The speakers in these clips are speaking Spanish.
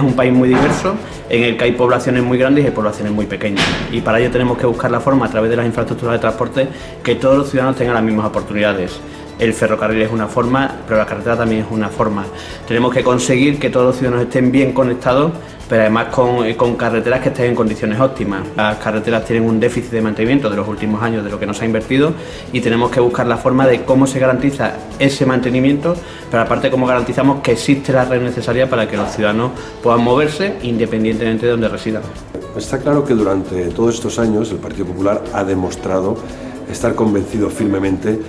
Es un país muy diverso, en el que hay poblaciones muy grandes y poblaciones muy pequeñas. Y para ello tenemos que buscar la forma, a través de las infraestructuras de transporte, que todos los ciudadanos tengan las mismas oportunidades. El ferrocarril es una forma, pero la carretera también es una forma. Tenemos que conseguir que todos los ciudadanos estén bien conectados pero además con, con, carreteras que estén en condiciones óptimas. Las carreteras tienen un déficit de mantenimiento de los últimos años de lo que nos ha invertido y tenemos que buscar la forma de cómo se garantiza ese mantenimiento, pero aparte cómo garantizamos que existe la red necesaria para que los ciudadanos puedan moverse independientemente de donde residan. Está claro que durante todos estos años el Partido Popular ha demostrado estar convencido firmemente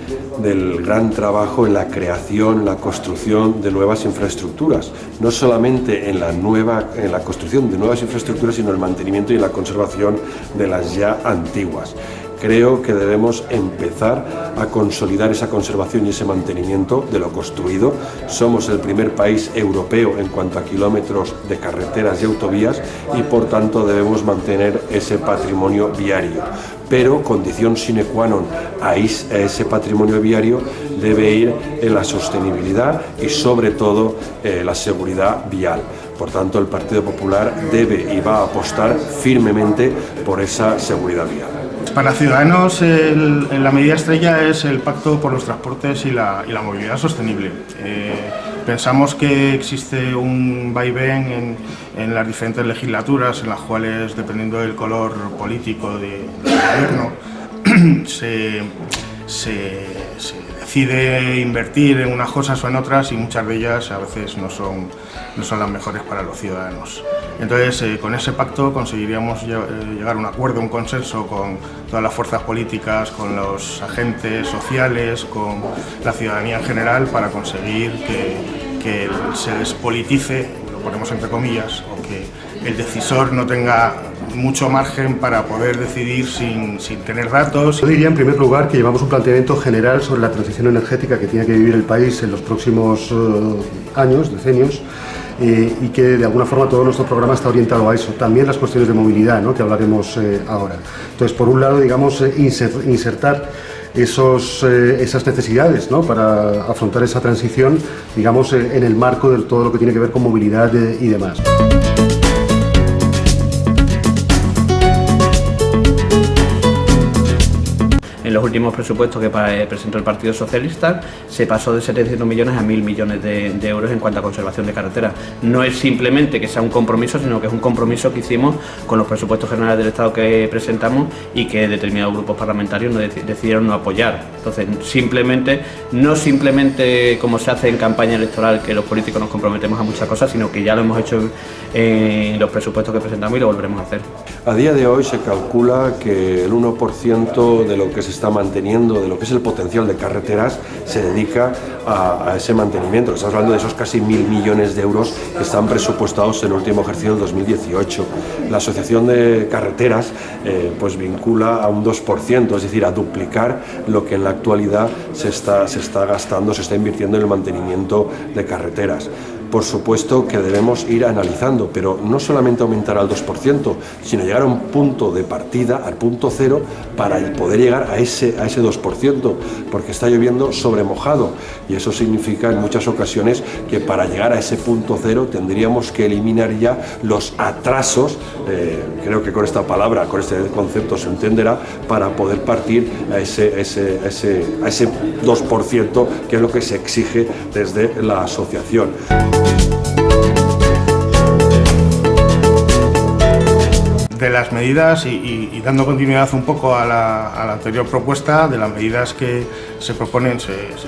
del gran trabajo en la creación, la construcción de nuevas infraestructuras, no solamente en la, nueva, en la construcción de nuevas infraestructuras, sino en el mantenimiento y la conservación de las ya antiguas. Creo que debemos empezar a consolidar esa conservación y ese mantenimiento de lo construido. Somos el primer país europeo en cuanto a kilómetros de carreteras y autovías y por tanto debemos mantener ese patrimonio viario pero condición sine qua non a ese patrimonio viario debe ir en la sostenibilidad y sobre todo eh, la seguridad vial. Por tanto, el Partido Popular debe y va a apostar firmemente por esa seguridad vial. Para Ciudadanos la medida estrella es el Pacto por los Transportes y la, Movilidad Sostenible. Eh, pensamos que existe un vaivén en, las diferentes legislaturas en las cuales, dependiendo del color político del gobierno, se, decide invertir en unas cosas o en otras y muchas de ellas a veces no son, no son las mejores para los ciudadanos. Entonces, eh, con ese pacto conseguiríamos eh, llegar a un acuerdo, un consenso con todas las fuerzas políticas, con los agentes sociales, con la ciudadanía en general, para conseguir que, se despolitice, lo ponemos entre comillas, o que el decisor no tenga mucho margen para poder decidir sin, tener datos. Yo diría en primer lugar que llevamos un planteamiento general sobre la transición energética que tiene que vivir el país en los próximos eh, años, decenios, y que de alguna forma todo nuestro programa está orientado a eso. También las cuestiones de movilidad, ¿no? que hablaremos eh, ahora. Entonces, por un lado, digamos, eh, insertar esos, esas necesidades ¿no? para afrontar esa transición, digamos, en el marco de todo lo que tiene que ver con movilidad y demás. En los últimos presupuestos que eh, presentó el Partido Socialista se pasó de 700 millones a 1.000 millones de, euros en cuanto a conservación de carreteras. No es simplemente que sea un compromiso, sino que es un compromiso que hicimos con los presupuestos generales del Estado que presentamos y que determinados grupos parlamentarios decidieron no apoyar. Entonces, simplemente, no simplemente como se hace en campaña electoral, que los políticos nos comprometemos a muchas cosas, sino que ya lo hemos hecho en los presupuestos que presentamos y lo volveremos a hacer. A día de hoy se calcula que el 1% de lo que se está manteniendo, de lo que es el potencial de carreteras, se dedica a, ese mantenimiento. Estamos hablando de esos casi mil millones de euros que están presupuestados en el último ejercicio del 2018. La Asociación de Carreteras eh, pues vincula a un 2%, es decir, a duplicar lo que en la actualidad se está, se está gastando, se está invirtiendo en el mantenimiento de carreteras por supuesto que debemos ir analizando, pero no solamente aumentar al 2%, sino llegar a un punto de partida, al punto cero, para poder llegar a ese, a ese 2%, porque está lloviendo sobre mojado y eso significa en muchas ocasiones que para llegar a ese punto cero tendríamos que eliminar ya los atrasos, eh, creo que con esta palabra, con este concepto se entenderá, para poder partir a ese, ese, ese, a ese 2% que es lo que se exige desde la asociación. De las medidas y, dando continuidad un poco a la, anterior propuesta, de las medidas que se proponen,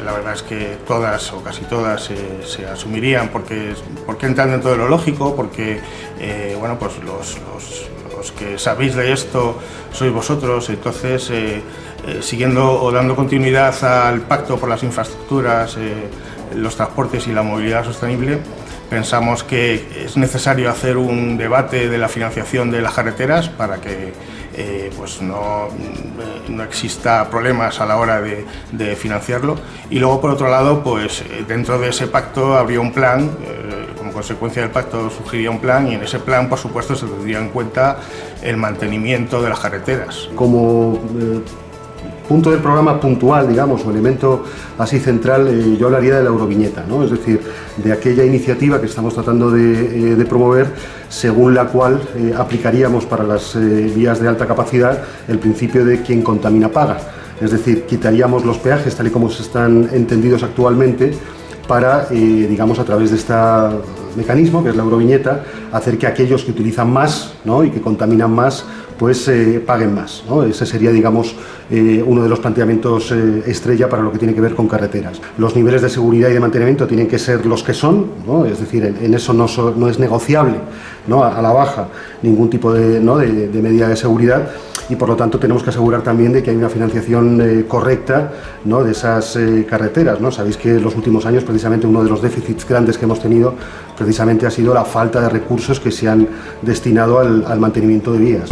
la verdad es que todas o casi todas se, asumirían porque, porque entran dentro de lo lógico, porque eh, bueno, pues los, que sabéis de esto sois vosotros, entonces eh, eh, siguiendo o dando continuidad al pacto por las infraestructuras, los transportes y la movilidad sostenible, pensamos que es necesario hacer un debate de la financiación de las carreteras para que eh, pues no, no, exista problemas a la hora de, financiarlo y luego por otro lado pues eh, dentro de ese pacto habría un plan eh, como consecuencia del pacto surgiría un plan y en ese plan por supuesto se tendría en cuenta el mantenimiento de las carreteras. Como punto del programa puntual, digamos, o elemento así central, eh, yo hablaría de la Euroviñeta, ¿no? es decir, de aquella iniciativa que estamos tratando de, eh, promover, según la cual eh, aplicaríamos para las vías de alta capacidad el principio de quien contamina paga. Es decir, quitaríamos los peajes tal y como se están entendidos actualmente para, digamos, a través de este mecanismo, que es la Euroviñeta, hacer que aquellos que utilizan más ¿no? y que contaminan más pues eh, paguen más. Ese sería, digamos, eh, uno de los planteamientos eh, estrella para lo que tiene que ver con carreteras. Los niveles de seguridad y de mantenimiento tienen que ser los que son, es decir, en, eso no, no, es negociable a, la baja ningún tipo de, de, medida de seguridad y por lo tanto tenemos que asegurar también de que hay una financiación correcta de esas carreteras. ¿no? Sabéis que en los últimos años precisamente uno de los déficits grandes que hemos tenido precisamente ha sido la falta de recursos que se han destinado al mantenimiento de vías.